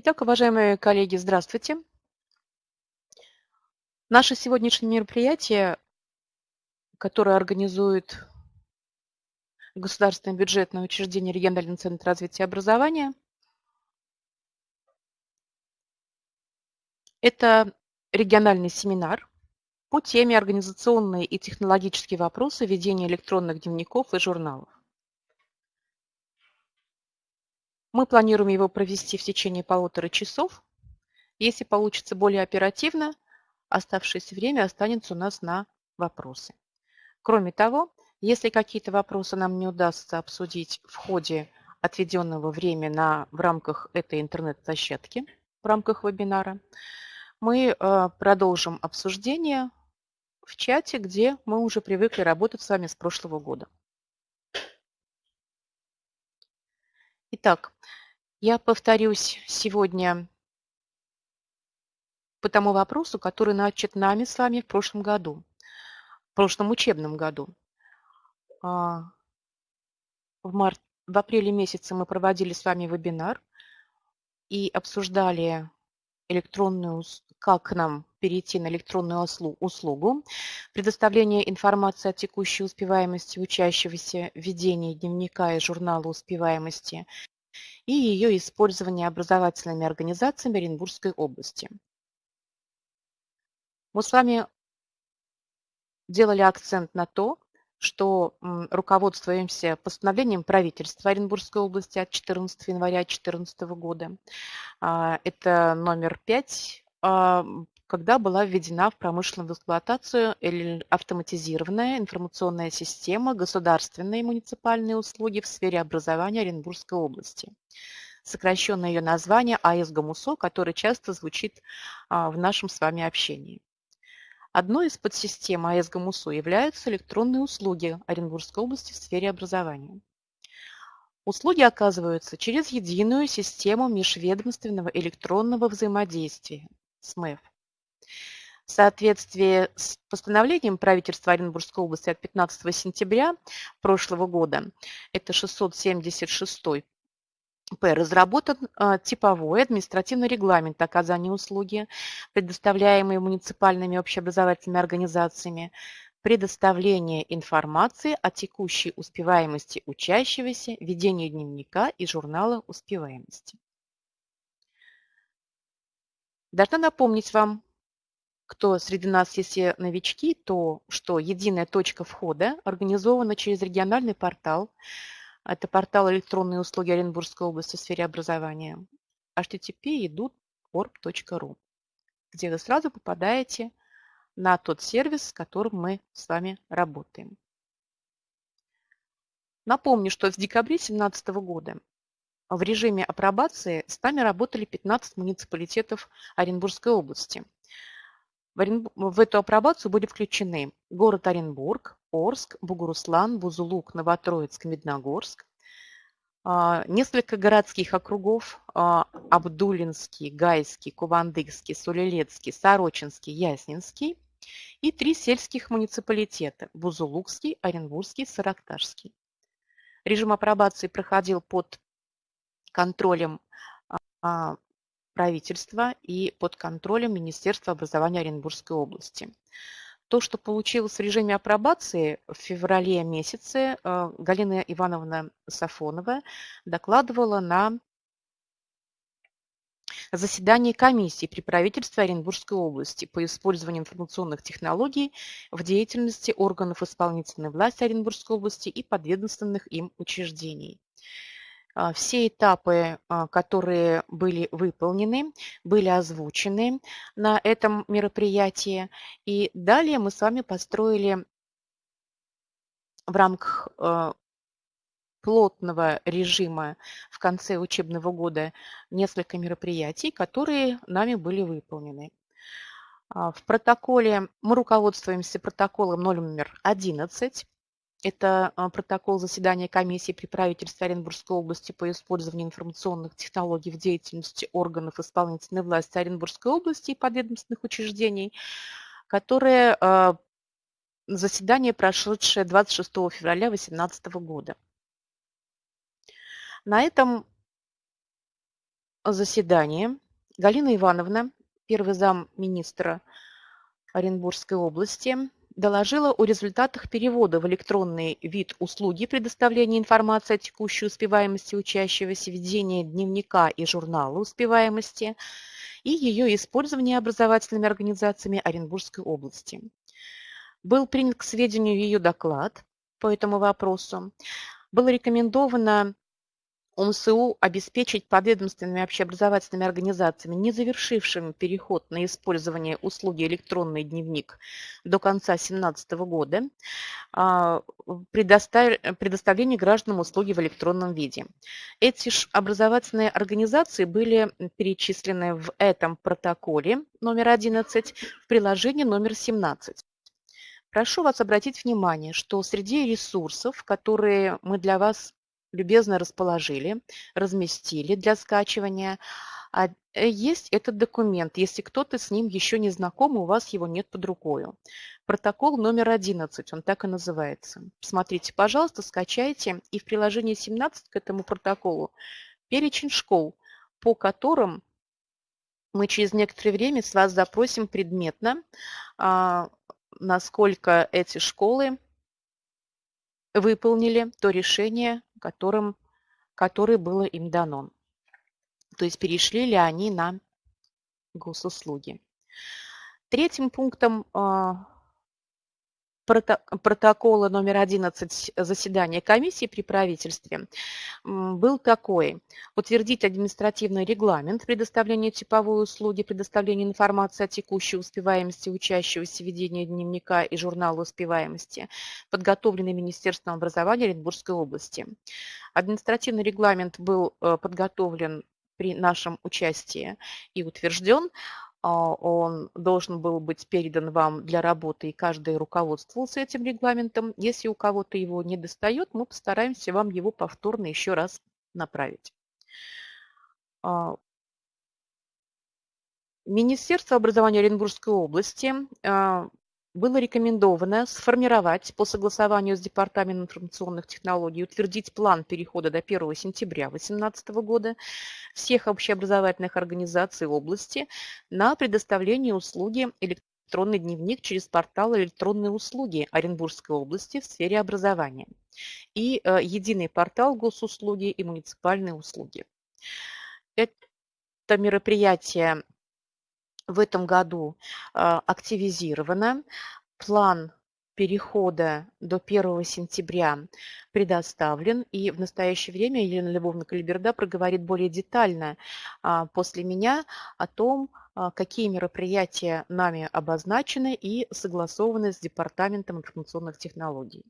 Итак, уважаемые коллеги, здравствуйте. Наше сегодняшнее мероприятие, которое организует Государственное бюджетное учреждение Региональный центр развития образования, это региональный семинар по теме организационные и технологические вопросы ведения электронных дневников и журналов. Мы планируем его провести в течение полутора часов. Если получится более оперативно, оставшееся время останется у нас на вопросы. Кроме того, если какие-то вопросы нам не удастся обсудить в ходе отведенного времени на, в рамках этой интернет-площадки, в рамках вебинара, мы э, продолжим обсуждение в чате, где мы уже привыкли работать с вами с прошлого года. Итак, я повторюсь сегодня по тому вопросу, который начат нами с вами в прошлом году, в прошлом учебном году. А, в, март, в апреле месяце мы проводили с вами вебинар и обсуждали электронную, как нам перейти на электронную услугу, предоставление информации о текущей успеваемости учащегося, ведение дневника и журнала успеваемости и ее использование образовательными организациями Оренбургской области. Мы с вами делали акцент на то, что руководствуемся постановлением правительства Оренбургской области от 14 января 2014 года. А, это номер 5 когда была введена в промышленную эксплуатацию автоматизированная информационная система государственные и муниципальные услуги в сфере образования Оренбургской области. Сокращенное ее название АЭС ГАМУСО, которое часто звучит а, в нашем с вами общении. Одной из подсистем АЭС являются электронные услуги Оренбургской области в сфере образования. Услуги оказываются через единую систему межведомственного электронного взаимодействия СМЭФ в соответствии с постановлением правительства Оренбургской области от 15 сентября прошлого года, это 676 П. Разработан а, типовой административный регламент оказания услуги, предоставляемые муниципальными общеобразовательными организациями, предоставление информации о текущей успеваемости учащегося, ведение дневника и журнала успеваемости. Должна напомнить вам, кто среди нас, если новички, то что единая точка входа организована через региональный портал. Это портал электронные услуги Оренбургской области в сфере образования. http edut.org.ru, где вы сразу попадаете на тот сервис, с которым мы с вами работаем. Напомню, что с декабря 2017 года в режиме апробации с нами работали 15 муниципалитетов Оренбургской области – в эту апробацию были включены город Оренбург, Орск, Бугуруслан, Бузулук, Новотроицк, Медногорск, а, несколько городских округов а, Абдулинский, Гайский, Кувандыкский, Сулилецкий, Сорочинский, Яснинский и три сельских муниципалитета – Бузулукский, Оренбургский, Саракташский. Режим апробации проходил под контролем а, правительства и под контролем Министерства образования Оренбургской области. То, что получилось в режиме апробации в феврале месяце, э, Галина Ивановна Сафонова докладывала на заседании комиссии при правительстве Оренбургской области по использованию информационных технологий в деятельности органов исполнительной власти Оренбургской области и подведомственных им учреждений. А, все этапы, а, которые были выполнены, были озвучены на этом мероприятии. И далее мы с вами построили в рамках а, плотного режима в конце учебного года несколько мероприятий, которые нами были выполнены. В протоколе мы руководствуемся протоколом номер 11 это а, протокол заседания комиссии при правительстве Оренбургской области по использованию информационных технологий в деятельности органов исполнительной власти Оренбургской области и подведомственных учреждений, которое а, заседание, прошедшее 26 февраля 2018 года. На этом заседании Галина Ивановна, первый зам министра Оренбургской области, доложила о результатах перевода в электронный вид услуги предоставления информации о текущей успеваемости учащегося, ведения дневника и журнала успеваемости и ее использования образовательными организациями Оренбургской области. Был принят к сведению ее доклад по этому вопросу. Было рекомендовано ОМСУ обеспечить подведомственными общеобразовательными организациями, не завершившими переход на использование услуги «Электронный дневник» до конца 2017 года, а, предоставление гражданам услуги в электронном виде. Эти образовательные организации были перечислены в этом протоколе номер 11 в приложении номер 17. Прошу вас обратить внимание, что среди ресурсов, которые мы для вас любезно расположили, разместили для скачивания. А э, есть этот документ, если кто-то с ним еще не знаком, у вас его нет под рукой. Протокол номер 11, он так и называется. Смотрите, пожалуйста, скачайте. И в приложении 17 к этому протоколу перечень школ, по которым мы через некоторое время с вас запросим предметно, а, насколько эти школы выполнили то решение, которым, которое было им дано. То есть перешли ли они на госуслуги. Третьим пунктом а, протокола номер 11 заседания комиссии при правительстве был такой. Утвердить административный регламент предоставления типовой услуги, предоставления информации о текущей успеваемости учащегося, ведения дневника и журнала успеваемости, подготовленный Министерством образования Оренбургской области. Административный регламент был э, подготовлен при нашем участии и утвержден. А, он должен был быть передан вам для работы, и каждый руководствовался этим регламентом. Если у кого-то его не достает, мы постараемся вам его повторно еще раз направить. А, Министерство образования Оренбургской области а, было рекомендовано сформировать по согласованию с Департаментом информационных технологий, утвердить план перехода до 1 сентября 2018 года всех общеобразовательных организаций области на предоставление услуги электронный дневник через портал электронные услуги Оренбургской области в сфере образования и э, единый портал госуслуги и муниципальные услуги. Это мероприятие в этом году а, активизировано. План перехода до 1 сентября предоставлен. И в настоящее время Елена Львовна Калиберда проговорит более детально а, после меня о том, а, какие мероприятия нами обозначены и согласованы с Департаментом информационных технологий.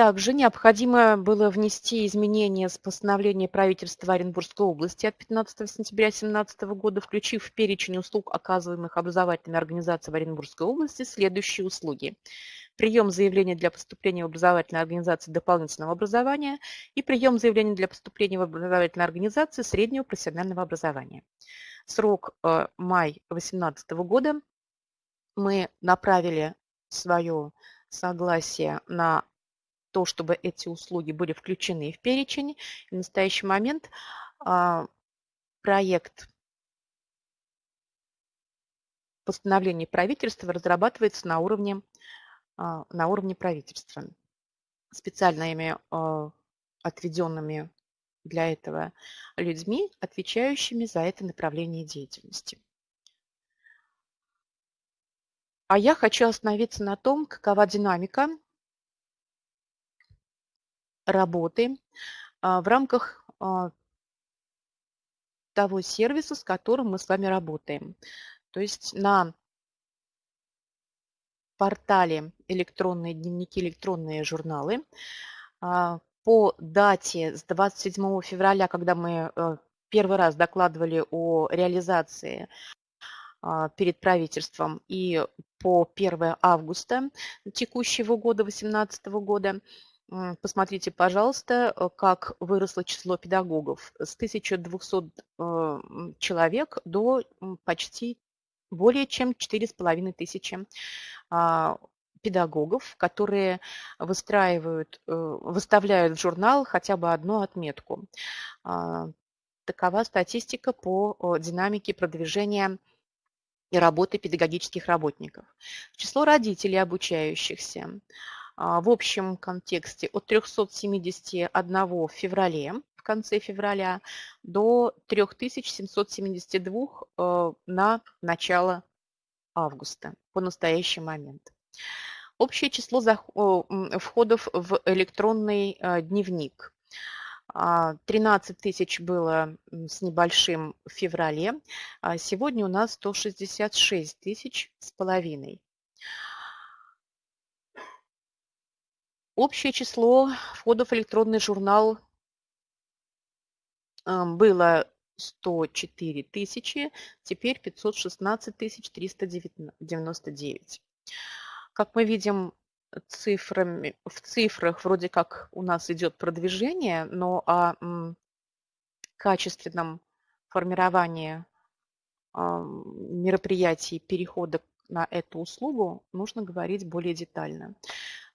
Также необходимо было внести изменения с постановления правительства Оренбургской области от 15 сентября 2017 года, включив в перечень услуг, оказываемых образовательными организациями Оренбургской области, следующие услуги. Прием заявления для поступления в образовательные организации дополнительного образования и прием заявления для поступления в образовательные организации среднего профессионального образования. Срок э, май 2018 года. Мы направили свое согласие на то, чтобы эти услуги были включены в перечень. В настоящий момент а, проект постановления правительства разрабатывается на уровне, а, на уровне правительства специальными а, отведенными для этого людьми, отвечающими за это направление деятельности. А я хочу остановиться на том, какова динамика работы а, в рамках а, того сервиса, с которым мы с вами работаем. То есть на портале электронные дневники, электронные журналы а, по дате с 27 февраля, когда мы э, первый раз докладывали о реализации перед правительством и по 1 августа текущего года, 2018 года, Посмотрите, пожалуйста, э, как выросло число педагогов с 1200 э, человек до почти более чем 4,5 тысячи а, педагогов, которые выстраивают, э, выставляют в журнал хотя бы одну отметку. А, Такова статистика по динамике продвижения и работы педагогических работников. Число родителей обучающихся в общем контексте от 371 в феврале, в конце февраля, до 3772 э, на начало августа по настоящий момент. Общее число входов в электронный э, дневник 13 а, тысяч было с небольшим в феврале, а сегодня у нас 166 тысяч с половиной. Общее число входов в электронный журнал а, было 104 тысячи, теперь 516 тысяч 399. Как мы видим, цифрами, в цифрах вроде как у нас идет продвижение, но о качественном формировании мероприятий перехода на эту услугу нужно говорить более детально.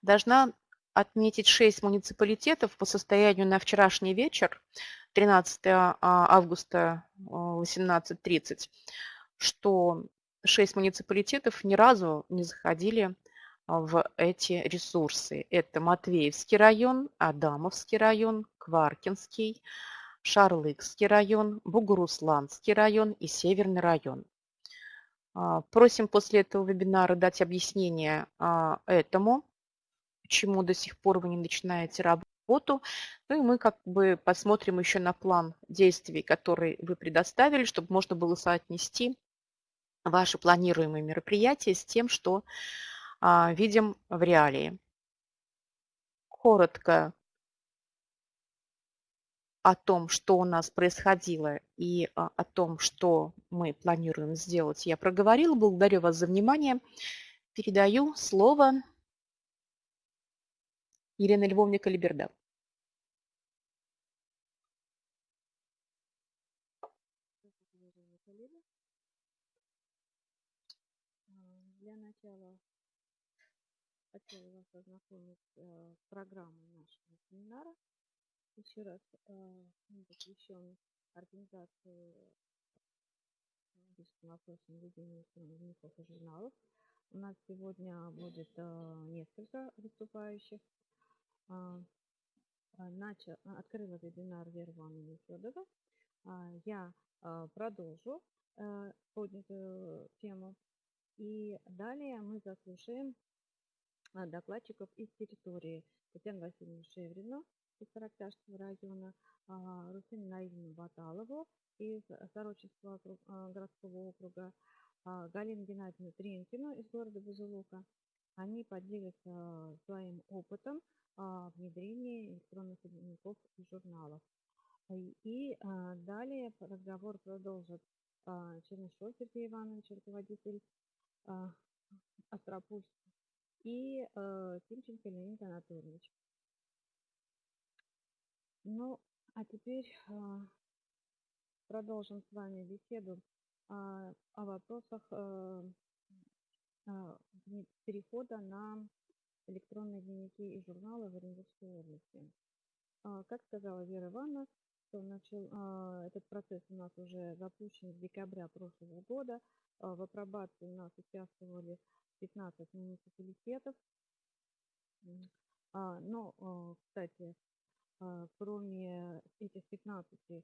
Должна отметить 6 муниципалитетов по состоянию на вчерашний вечер, 13 а, августа 18.30, что 6 муниципалитетов ни разу не заходили в эти ресурсы. Это Матвеевский район, Адамовский район, Кваркинский, Шарлыкский район, Бугурусланский район и Северный район. А, просим после этого вебинара дать объяснение а, этому, почему до сих пор вы не начинаете работу. Ну и мы как бы посмотрим еще на план действий, который вы предоставили, чтобы можно было соотнести ваши планируемые мероприятия с тем, что а, видим в реалии. Коротко о том, что у нас происходило и а, о том, что мы планируем сделать, я проговорила. Благодарю вас за внимание. Передаю слово Елене Львовне Калиберда. Для начала хотела вас ознакомить э, с программой нашего семинара. Еще раз э, он посвящен организации вопросам ведения электронных журналов. У нас сегодня будет э, несколько выступающих. Начал, открыла вебинар Вера Ивановна Федорова. Я продолжу поднятую тему. И далее мы заслушаем а, докладчиков из территории Татьяну Васильевну Шеврину из Саракташского района, а, Русину Наильевну Баталову из Сороческого а, городского округа, Галину Геннадьевну Тренкину из города Бузулука. Они поделятся своим опытом внедрения электронных дневников и журналов. И далее разговор продолжит Чернышов Сергей Иванович, руководитель Астропульского и Тимченко Леонид Анатольевич. Ну, а теперь продолжим с вами беседу о вопросах перехода на электронные дневники и журналы в Оренбургской области. Э, как сказала Вера Ивановна, что начал, э, этот процесс у нас уже запущен с декабря прошлого года. Э, в апробации у нас участвовали 15 муниципалитетов. А, но, а, кстати, а, кроме этих 15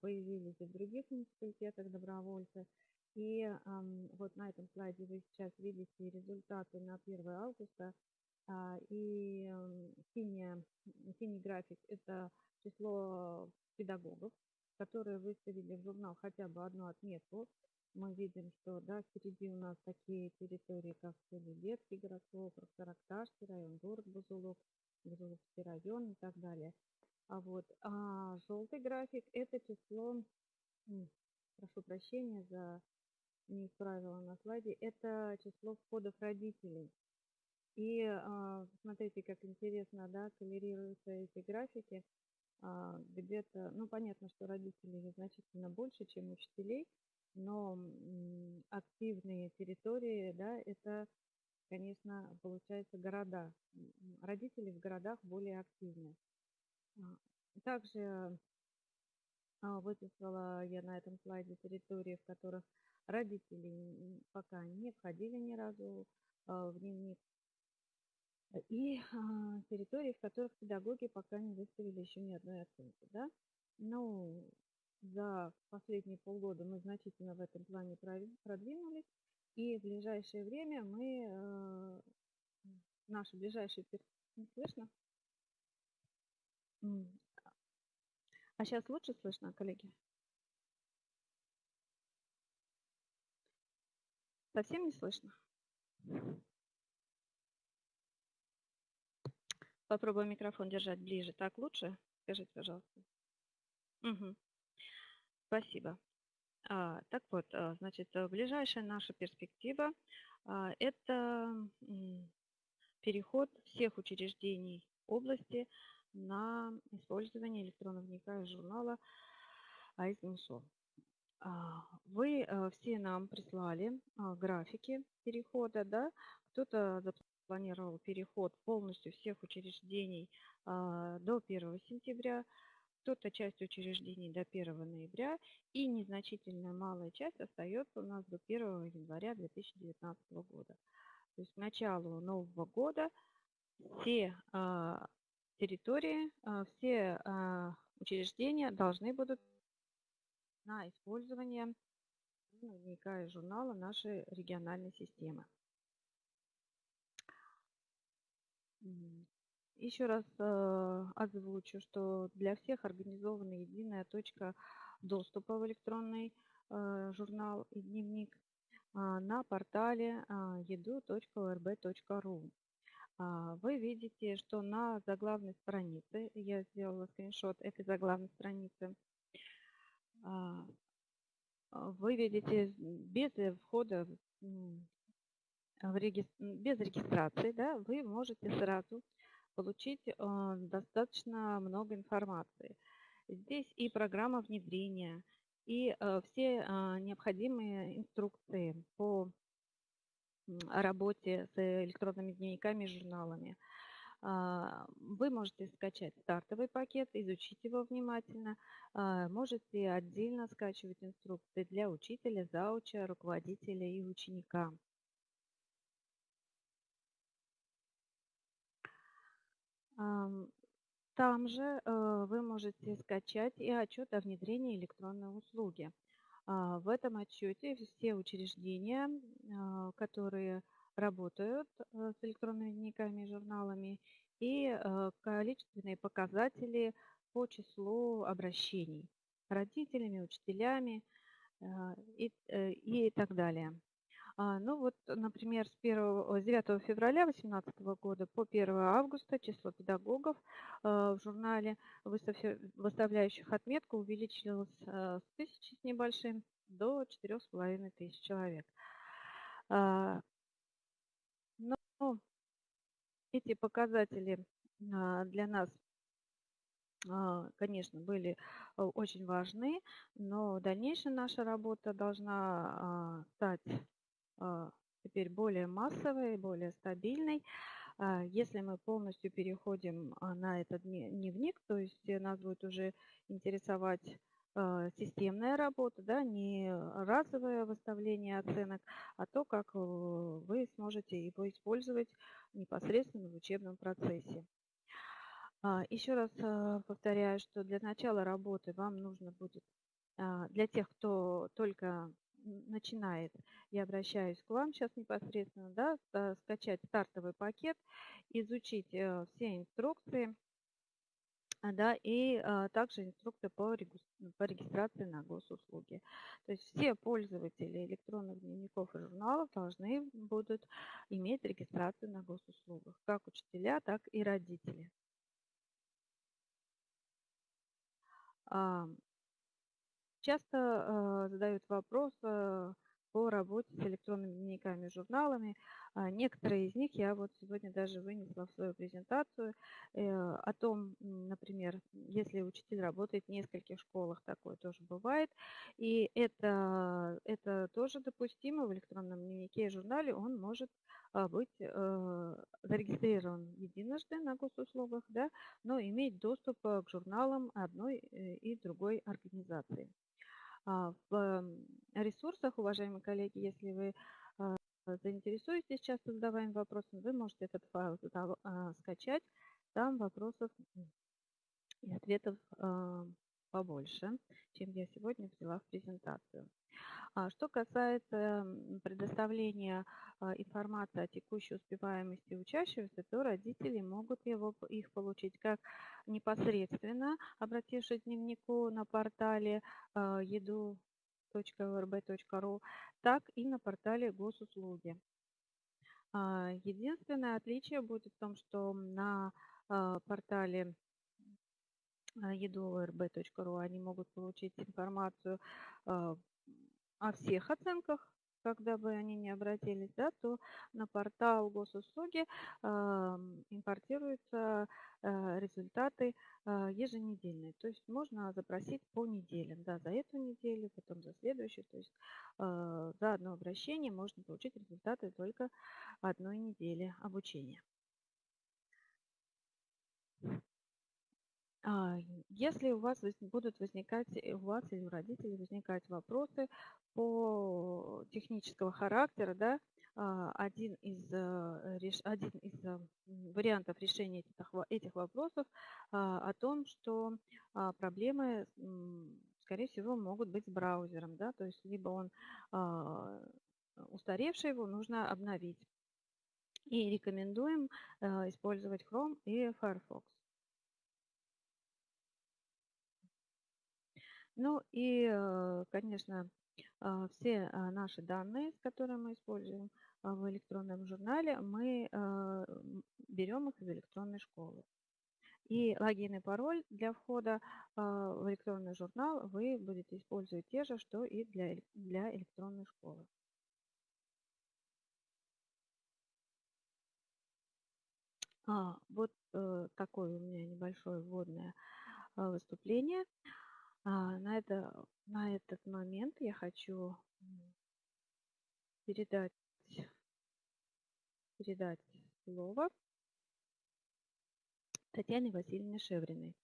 появились и в других муниципалитетах добровольцы. И вот на этом слайде вы сейчас видите результаты на 1 августа. И синий, синий график – это число педагогов, которые выставили в журнал хотя бы одну отметку мы видим, что да, впереди у нас такие территории, как Солилецкий городской округ, Саракташский район, город Бузулук, Бузулукский район и так далее. А вот а желтый график – это число, прошу прощения за не исправила на слайде, это число входов родителей. И а, смотрите, как интересно, да, коллерируются эти графики. А, где-то, ну, понятно, что родителей значительно больше, чем учителей, но активные территории, да, это, конечно, получается города. Родители в городах более активны. А, также Выписала я на этом слайде территории, в которых родители пока не входили ни разу в дневник. И территории, в которых педагоги пока не выставили еще ни одной оценки. Да? Ну, за последние полгода мы значительно в этом плане продвинулись. И в ближайшее время мы, э, наши ближайшие... Не слышно? А сейчас лучше слышно, коллеги? Совсем не слышно? Попробую микрофон держать ближе. Так лучше? Скажите, пожалуйста. Угу. Спасибо. А, так вот, а, значит, э, ближайшая наша перспектива а, – это переход всех учреждений области на использование электронного дневника и журнала АИС-ГНСО. Вы э, все нам прислали графики перехода, да? Кто-то запланировал переход полностью всех учреждений до 1 сентября, кто-то часть учреждений до 1 ноября и незначительная малая часть остается у нас до 1 января 2019 года. То есть к началу нового года все а, территории, а, все а, учреждения должны будут на использование дневника и журнала нашей региональной системы. Еще раз э, озвучу, что для всех организована единая точка доступа в электронный э, журнал и дневник э, на портале э, edu.orb.ru. Э, вы видите, что на заглавной странице, я сделала скриншот этой заглавной страницы, э, вы видите без входа в реги... без регистрации, да, вы можете сразу получить а, достаточно много информации. Здесь и программа внедрения, и а, все а, необходимые инструкции по работе с электронными дневниками и журналами. Вы можете скачать стартовый пакет, изучить его внимательно. Можете отдельно скачивать инструкции для учителя, зауча, руководителя и ученика. Там же э, вы можете скачать и отчет о внедрении электронной услуги. А, в этом отчете все учреждения, а, которые работают э, с электронными дневниками и журналами, и э, количественные показатели по числу обращений родителями, учителями и, и так далее. А, ну вот, например, с, 1, с 9 февраля 2018 года по 1 августа число педагогов а, в журнале, выставляющих отметку, увеличилось а, с тысячи с небольшим до 4,5 тысяч человек. Но эти показатели для нас конечно, были очень важны, но дальнейшая наша работа должна стать а, теперь более массовой, более стабильной. А, если мы полностью переходим а, на этот дневник, то есть нас будет уже интересовать системная работа, да, не разовое выставление оценок, а то, как э, вы сможете его использовать непосредственно в учебном процессе. Еще раз повторяю, что для начала работы вам нужно будет, для тех, кто только начинает, я обращаюсь к вам сейчас непосредственно, да, скачать стартовый пакет, изучить э, все инструкции, да, и а, также инструкции по, по регистрации на госуслуги. То есть все пользователи электронных дневников и журналов должны будут иметь регистрацию на госуслугах, как учителя, так и родители. Часто э, задают вопрос, по работе с электронными дневниками журналами. А, некоторые из них я вот сегодня даже вынесла в свою презентацию э, о том, например, если учитель работает в нескольких школах, такое тоже бывает. И это, это тоже допустимо в электронном дневнике и журнале. Он может а, быть э, зарегистрирован единожды на госуслугах, да, но иметь доступ к журналам одной и другой организации. А, в ресурсах, уважаемые коллеги, если вы а, заинтересуетесь часто задаваемым вопросом, вы можете этот файл а, скачать. Там вопросов и ответов побольше, чем я сегодня взяла в презентацию. А что касается предоставления а, информации о текущей успеваемости учащихся, то родители могут его, их получить как непосредственно, обратившись к дневнику на портале а, edu.orb.ru, так и на портале госуслуги. Единственное отличие будет в том, что на портале edu.orb.ru они могут получить информацию о всех оценках, когда бы они не обратились, да, то на портал госуслуги э, импортируются э, результаты э, еженедельные. То есть можно запросить по неделям, да, за эту неделю, потом за следующую. То есть э, за одно обращение можно получить результаты только одной недели обучения. А, если у вас будут возникать, э, у вас или у родителей возникать вопросы по технического характера, да, а, один из, э, один из э, вариантов решения этих, этих вопросов а, о том, что проблемы, скорее всего, могут быть с браузером, да, то есть либо он устаревший, его нужно обновить. И рекомендуем использовать Chrome и Firefox. Ну и, э, конечно, а, все а, наши данные, которые мы используем а, в электронном журнале, мы берем их из электронной школы. И логин и пароль для входа в электронный журнал вы будете использовать те же, что и для, для электронной школы. А, вот э, такое у меня небольшое вводное выступление. А, на, это, на этот момент я хочу передать, передать слово Татьяне Васильевне Шевриной.